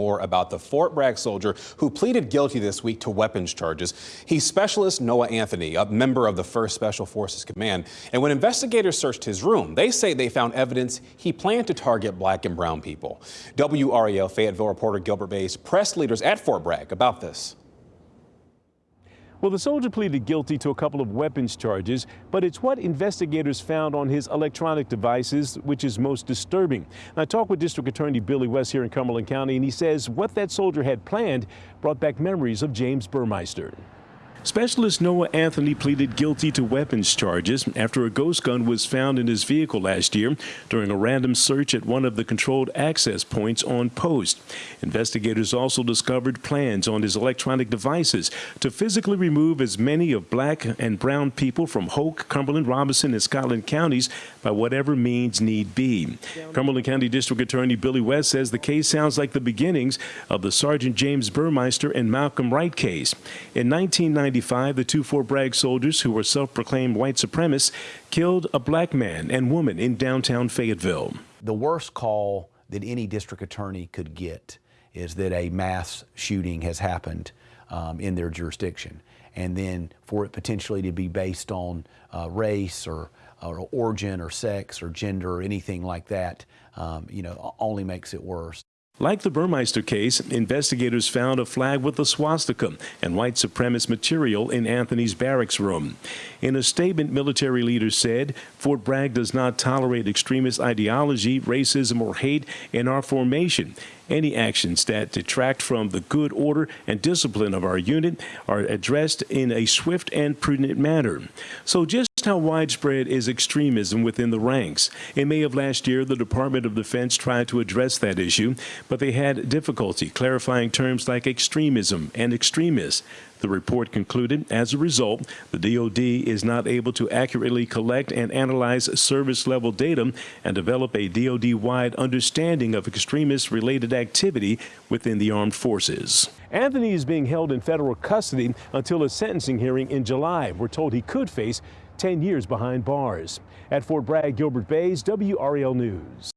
more about the Fort Bragg soldier who pleaded guilty this week to weapons charges. He's Specialist Noah Anthony, a member of the 1st Special Forces Command. And when investigators searched his room, they say they found evidence he planned to target black and brown people. WRAL Fayetteville reporter Gilbert Baez pressed leaders at Fort Bragg about this. Well, the soldier pleaded guilty to a couple of weapons charges, but it's what investigators found on his electronic devices which is most disturbing. I talked with District Attorney Billy West here in Cumberland County, and he says what that soldier had planned brought back memories of James Burmeister. Specialist Noah Anthony pleaded guilty to weapons charges after a ghost gun was found in his vehicle last year during a random search at one of the controlled access points on post. Investigators also discovered plans on his electronic devices to physically remove as many of black and brown people from Hoke, Cumberland, Robeson, and Scotland counties by whatever means need be. Cumberland County District Attorney Billy West says the case sounds like the beginnings of the Sergeant James Burmeister and Malcolm Wright case. In 1990, 1995, the two Fort Bragg soldiers, who were self-proclaimed white supremacists, killed a black man and woman in downtown Fayetteville. The worst call that any district attorney could get is that a mass shooting has happened um, in their jurisdiction. And then for it potentially to be based on uh, race or, or, origin or sex or gender or anything like that, um, you know, only makes it worse. Like the Burmeister case, investigators found a flag with a swastika and white supremacist material in Anthony's barracks room. In a statement, military leaders said Fort Bragg does not tolerate extremist ideology, racism, or hate in our formation. Any actions that detract from the good order and discipline of our unit are addressed in a swift and prudent manner. So just how widespread is extremism within the ranks? In May of last year, the Department of Defense tried to address that issue, but they had difficulty clarifying terms like extremism and extremists. The report concluded, as a result, the DoD is not able to accurately collect and analyze service-level data and develop a DoD-wide understanding of extremist-related activity within the armed forces. Anthony is being held in federal custody until a sentencing hearing in July. We're told he could face 10 years behind bars. At Fort Bragg, Gilbert Baez, WRAL News.